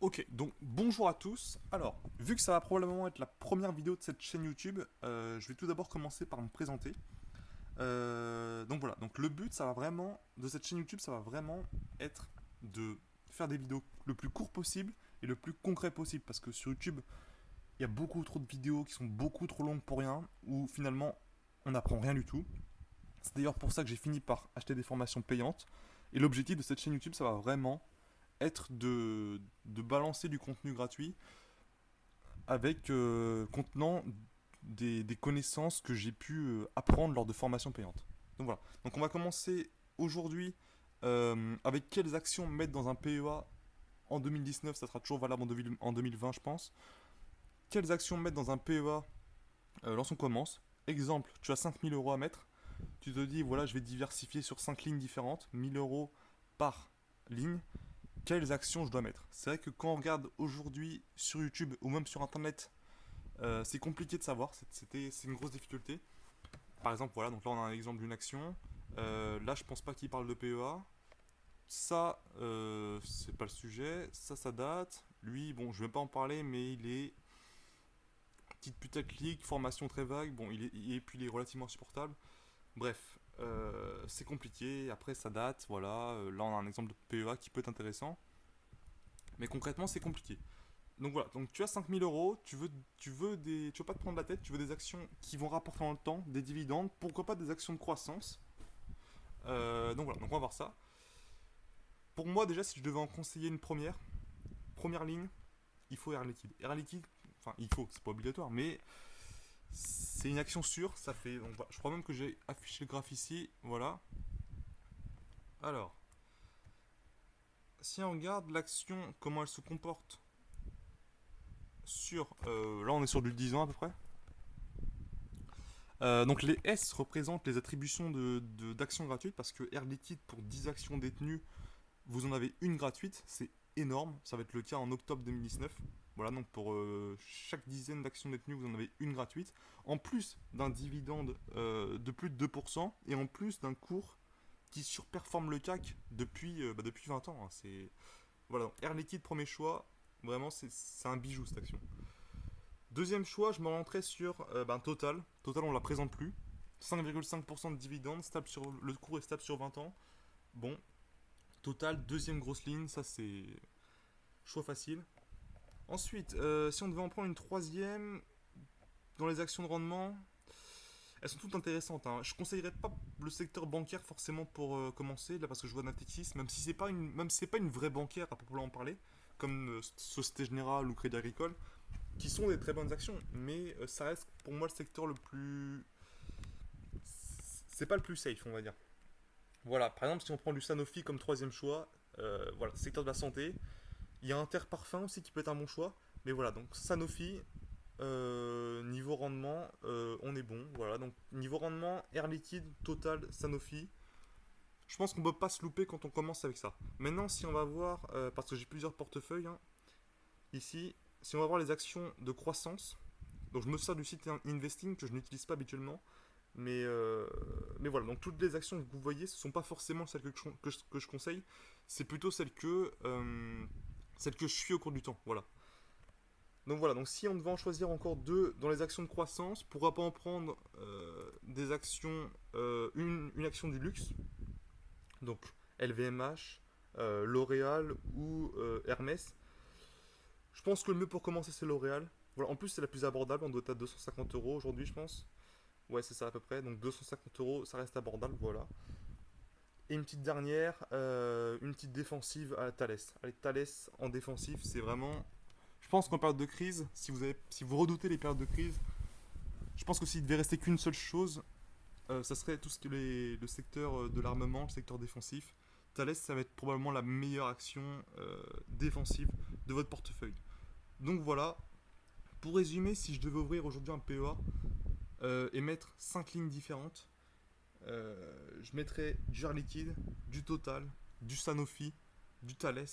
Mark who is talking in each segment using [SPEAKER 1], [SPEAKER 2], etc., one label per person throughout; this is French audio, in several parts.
[SPEAKER 1] Ok, donc bonjour à tous. Alors, vu que ça va probablement être la première vidéo de cette chaîne YouTube, euh, je vais tout d'abord commencer par me présenter. Euh, donc voilà, donc le but, ça va vraiment, de cette chaîne YouTube, ça va vraiment être de faire des vidéos le plus court possible et le plus concret possible, parce que sur YouTube, il y a beaucoup trop de vidéos qui sont beaucoup trop longues pour rien, où finalement, on n'apprend rien du tout. C'est d'ailleurs pour ça que j'ai fini par acheter des formations payantes, et l'objectif de cette chaîne YouTube, ça va vraiment être de, de balancer du contenu gratuit avec euh, contenant des, des, connaissances que j'ai pu euh, apprendre lors de formations payantes. Donc voilà. Donc on va commencer aujourd'hui euh, avec quelles actions mettre dans un PEA en 2019, ça sera toujours valable en, 2020 je pense. Quelles actions mettre dans un PEA lorsqu'on commence? Exemple, tu as 5000 euros à mettre. Tu te dis, voilà, je vais diversifier sur 5 lignes différentes, 1000 euros par ligne quelles actions je dois mettre. C'est vrai que quand on regarde aujourd'hui sur YouTube ou même sur Internet, euh, c'est compliqué de savoir, c'est une grosse difficulté. Par exemple, voilà, donc là on a un exemple d'une action. Euh, là, je pense pas qu'il parle de PEA. Ça, euh, c'est pas le sujet. Ça, ça date. Lui, bon, je vais pas en parler, mais il est petite putaclic, formation très vague. Bon, il est, et puis il est relativement supportable. Bref, euh, c'est compliqué, après ça date, voilà, euh, là on a un exemple de PEA qui peut être intéressant, mais concrètement c'est compliqué. Donc voilà, donc tu as 5000 euros, tu veux, tu veux des, tu veux pas te prendre la tête, tu veux des actions qui vont rapporter dans le temps, des dividendes, pourquoi pas des actions de croissance. Euh, donc voilà, donc on va voir ça. Pour moi déjà, si je devais en conseiller une première, première ligne, il faut Air Liquide. Air Liquide, enfin il faut, c'est pas obligatoire, mais c'est une action sûre, ça fait... Je crois même que j'ai affiché le graphe ici, voilà. Alors, si on regarde l'action, comment elle se comporte sur... Euh, là, on est sur du 10 ans à peu près. Euh, donc les S représentent les attributions d'actions de, gratuites parce que Air Liquide pour 10 actions détenues, vous en avez une gratuite, c'est énorme, ça va être le cas en octobre 2019. Voilà, donc pour euh, chaque dizaine d'actions détenues, vous en avez une gratuite. En plus d'un dividende euh, de plus de 2%, et en plus d'un cours qui surperforme le CAC depuis, euh, bah, 20 ans. Hein. C'est Voilà, Air Liquide, premier choix. Vraiment, c'est un bijou cette action. Deuxième choix, je me rentrais sur ben, Total. Total, on la présente plus. 5,5% de dividende, stable sur, le cours est stable sur 20 ans. Bon, Total, deuxième grosse ligne, ça c'est choix facile. Ensuite, euh, si on devait en prendre une troisième, dans les actions de rendement, elles sont toutes intéressantes. Hein. Je conseillerais pas le secteur bancaire forcément pour euh, commencer, là parce que je vois Natixis, même si c'est pas une, même c'est pas une vraie bancaire à proprement en parler, comme euh, Société Générale ou Crédit Agricole, qui sont des très bonnes actions, mais ça reste pour moi le secteur le plus, c'est pas le plus safe, on va dire. Voilà, par exemple, si on prend du Sanofi comme troisième choix, voilà, secteur de la santé, il y a Interparfum aussi qui peut être un bon choix. Mais voilà, donc Sanofi, euh, niveau rendement, euh, on est bon. Voilà, donc niveau rendement, Air Liquide, Total, Sanofi. Je pense qu'on ne peut pas se louper quand on commence avec ça. Maintenant, si on va voir, euh, parce que j'ai plusieurs portefeuilles, hein, ici, si on va voir les actions de croissance, donc je me sers du site Investing que je n'utilise pas habituellement, mais, mais voilà, donc toutes les actions que vous voyez, ce ne sont pas forcément celles que je, conseille, c'est plutôt celles que je suis au cours du temps, voilà. Donc voilà, donc si on devait en choisir encore deux dans les actions de croissance, pourra pas en prendre euh, des actions, euh, une, action du luxe, donc LVMH, euh, L'Oréal ou Hermès. Je pense que le mieux pour commencer c'est L'Oréal. Voilà, en plus c'est la plus abordable, on doit être à 250 euros aujourd'hui je pense. Ouais c'est ça à peu près, donc 250 euros ça reste abordable, voilà. Et une petite dernière, euh, une petite défensive à Thales. Allez, Thales en défensive, c'est vraiment... Je pense qu'en période de crise, si vous, avez, si vous redoutez les périodes de crise, je pense que s'il devait rester qu'une seule chose, euh, ça serait tout ce qui est le secteur euh, de l'armement, le secteur défensif. Thales, ça va être probablement la meilleure action défensive de votre portefeuille. Donc voilà, pour résumer, si je devais ouvrir aujourd'hui un PEA et mettre 5 lignes différentes, euh, je mettrai du Air Liquide, du Total, du Sanofi, du Thales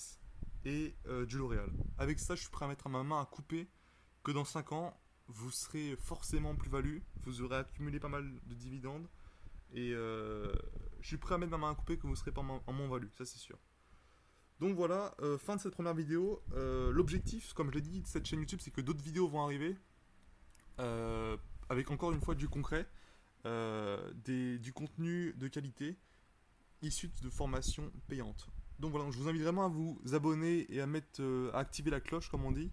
[SPEAKER 1] et euh, du L'Oréal. Avec ça, je suis prêt à mettre ma main à couper que dans 5 ans, vous serez forcément plus-value, vous aurez accumulé pas mal de dividendes et euh, je suis prêt à mettre ma main à couper que vous serez pas en moins-value, ça c'est sûr. Donc voilà, euh, fin de cette première vidéo. Euh, L'objectif, comme je l'ai dit, de cette chaîne YouTube, c'est que d'autres vidéos vont arriver. euh, avec encore une fois du concret, euh, du contenu de qualité issu de formations payantes. Donc voilà, je vous invite vraiment à vous abonner et à mettre, euh, à activer la cloche, comme on dit,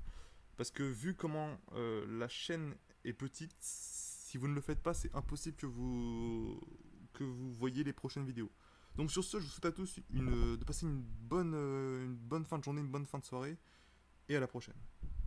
[SPEAKER 1] parce que vu comment euh, la chaîne est petite, si vous ne le faites pas, c'est impossible que vous que vous voyez les prochaines vidéos. Donc sur ce, je vous souhaite à tous de passer une bonne, une bonne fin de journée, une bonne fin de soirée, et à la prochaine.